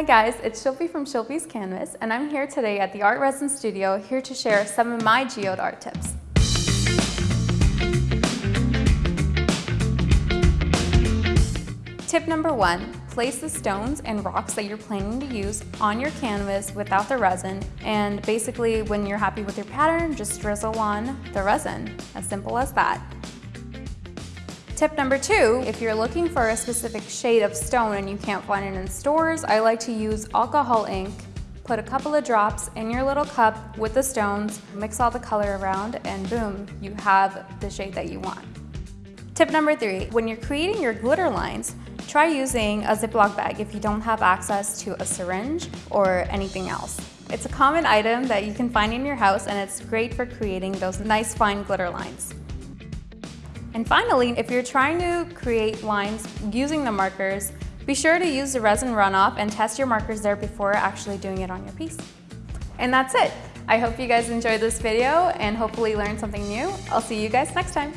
Hi guys, it's Shilpi from Shilpi's Canvas, and I'm here today at the Art Resin Studio here to share some of my geode art tips. Tip number one, place the stones and rocks that you're planning to use on your canvas without the resin, and basically when you're happy with your pattern, just drizzle on the resin. As simple as that. Tip number two, if you're looking for a specific shade of stone and you can't find it in stores, I like to use alcohol ink. Put a couple of drops in your little cup with the stones, mix all the color around, and boom, you have the shade that you want. Tip number three, when you're creating your glitter lines, try using a Ziploc bag if you don't have access to a syringe or anything else. It's a common item that you can find in your house and it's great for creating those nice fine glitter lines. And finally, if you're trying to create lines using the markers, be sure to use the resin runoff and test your markers there before actually doing it on your piece. And that's it. I hope you guys enjoyed this video and hopefully learned something new. I'll see you guys next time.